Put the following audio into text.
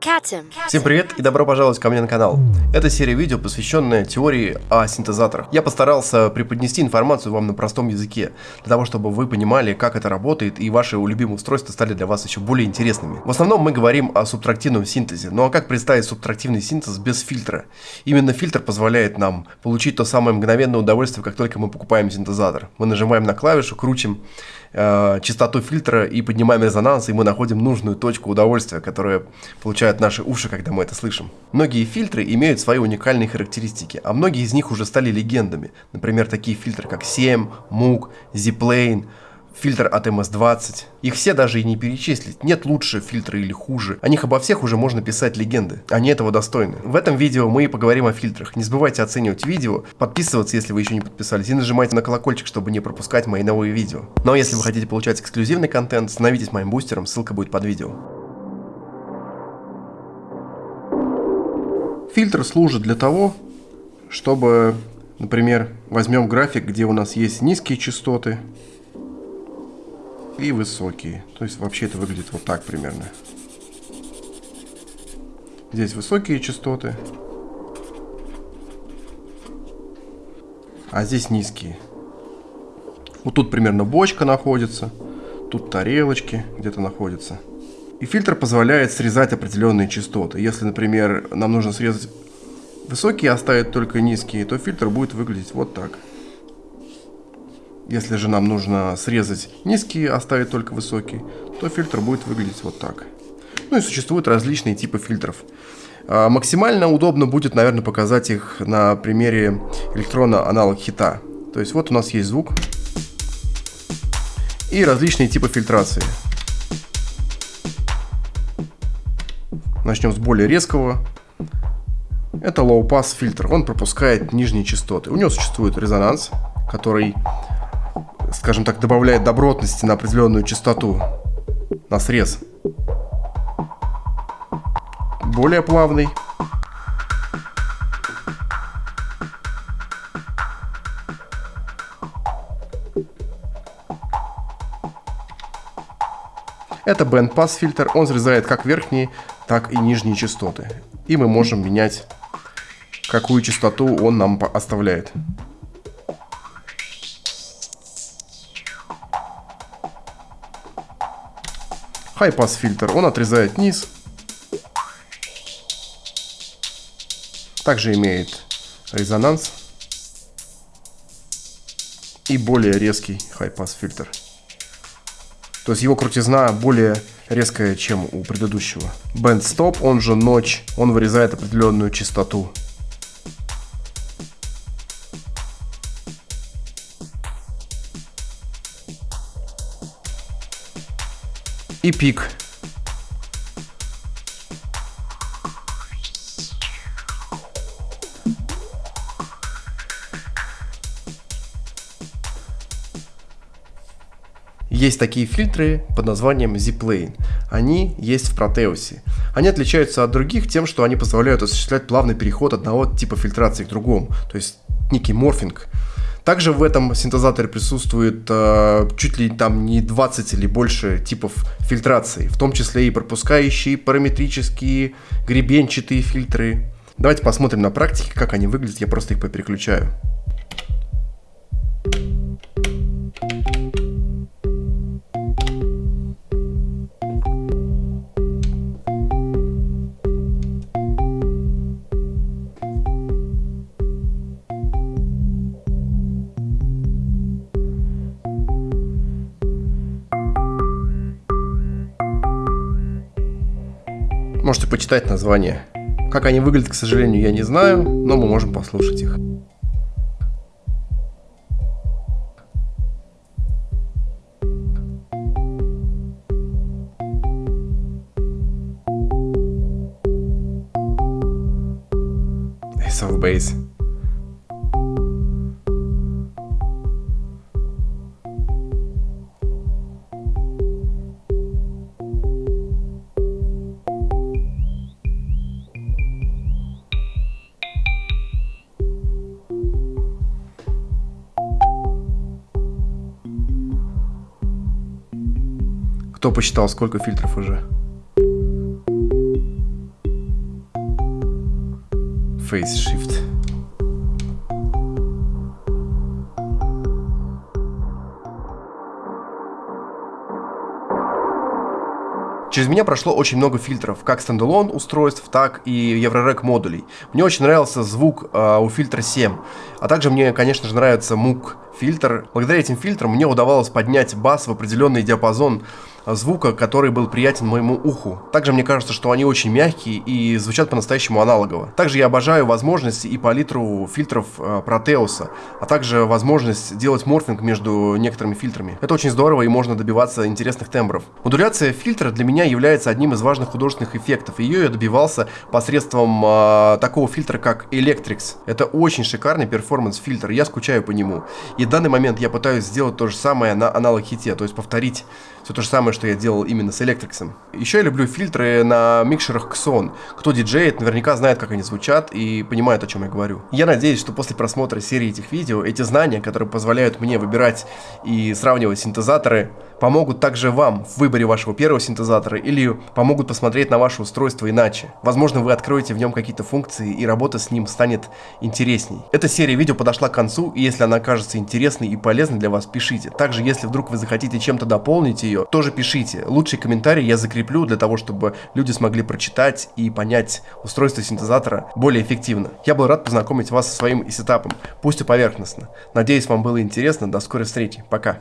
Всем привет и добро пожаловать ко мне на канал. Это серия видео, посвященная теории о синтезаторах. Я постарался преподнести информацию вам на простом языке, для того, чтобы вы понимали, как это работает, и ваши любимые устройства стали для вас еще более интересными. В основном мы говорим о субтрактивном синтезе, ну а как представить субтрактивный синтез без фильтра? Именно фильтр позволяет нам получить то самое мгновенное удовольствие, как только мы покупаем синтезатор. Мы нажимаем на клавишу, крутим э, частоту фильтра и поднимаем резонанс, и мы находим нужную точку удовольствия, которая получают наши уши, когда мы это слышим. Многие фильтры имеют свои уникальные характеристики, а многие из них уже стали легендами. Например, такие фильтры, как SEM, MOOC, Z-Plane, фильтр от MS-20. Их все даже и не перечислить. Нет лучше фильтра или хуже. О них обо всех уже можно писать легенды. Они этого достойны. В этом видео мы и поговорим о фильтрах. Не забывайте оценивать видео, подписываться, если вы еще не подписались, и нажимайте на колокольчик, чтобы не пропускать мои новые видео. Но если вы хотите получать эксклюзивный контент, становитесь моим бустером, ссылка будет под видео. Фильтр служит для того, чтобы, например, возьмем график, где у нас есть низкие частоты, и высокие. То есть вообще это выглядит вот так примерно. Здесь высокие частоты, а здесь низкие. Вот тут примерно бочка находится, тут тарелочки где-то находятся. И фильтр позволяет срезать определенные частоты. Если, например, нам нужно срезать высокие, оставить только низкие, то фильтр будет выглядеть вот так. Если же нам нужно срезать низкие, оставить только высокие, то фильтр будет выглядеть вот так. Ну и существуют различные типы фильтров. А, максимально удобно будет, наверное, показать их на примере электрона аналог хита. То есть вот у нас есть звук и различные типы фильтрации. Начнем с более резкого. Это low-pass фильтр. Он пропускает нижние частоты. У него существует резонанс, который скажем так, добавляет добротности на определенную частоту, на срез. Более плавный. Это бенд-пасс фильтр, он срезает как верхние, так и нижние частоты. И мы можем менять, какую частоту он нам оставляет. High-pass фильтр, он отрезает низ. Также имеет резонанс. И более резкий high-pass фильтр. То есть его крутизна более резкая, чем у предыдущего. Band Stop, он же ночь, он вырезает определенную частоту. И пик. Есть такие фильтры под названием Z-Plane. Они есть в Proteus. Они отличаются от других тем, что они позволяют осуществлять плавный переход одного типа фильтрации к другому. То есть некий морфинг. Также в этом синтезаторе присутствует э, чуть ли там не 20 или больше типов фильтрации, в том числе и пропускающие, параметрические, гребенчатые фильтры. Давайте посмотрим на практике, как они выглядят, я просто их попереключаю. Можете почитать название. Как они выглядят, к сожалению, я не знаю, но мы можем послушать их. Of Base. Кто посчитал, сколько фильтров уже? Face Shift. Через меня прошло очень много фильтров, как стендалон устройств, так и Еврорек модулей. Мне очень нравился звук э, у фильтра 7, а также мне, конечно же, нравится MOOC фильтр. Благодаря этим фильтрам мне удавалось поднять бас в определенный диапазон звука, который был приятен моему уху. Также мне кажется, что они очень мягкие и звучат по-настоящему аналогово. Также я обожаю возможности и палитру фильтров э, Proteus, а также возможность делать морфинг между некоторыми фильтрами. Это очень здорово и можно добиваться интересных тембров. Модуляция фильтра для меня является одним из важных художественных эффектов. Ее я добивался посредством э, такого фильтра, как Electrix. Это очень шикарный перформанс-фильтр, я скучаю по нему. И в данный момент я пытаюсь сделать то же самое на аналог хите, то есть повторить все то же самое, что я делал именно с Electrix. Еще я люблю фильтры на микшерах Xon. Кто диджеет, наверняка знает, как они звучат и понимает, о чем я говорю. Я надеюсь, что после просмотра серии этих видео, эти знания, которые позволяют мне выбирать и сравнивать синтезаторы, помогут также вам в выборе вашего первого синтезатора или помогут посмотреть на ваше устройство иначе. Возможно, вы откроете в нем какие-то функции и работа с ним станет интересней. Эта серия видео подошла к концу, и если она кажется интересной и полезной для вас, пишите. Также, если вдруг вы захотите чем-то дополнить ее, тоже пишите. Лучший комментарий я закреплю для того, чтобы люди смогли прочитать и понять устройство синтезатора более эффективно. Я был рад познакомить вас со своим сетапом, пусть и поверхностно. Надеюсь, вам было интересно. До скорой встречи. Пока.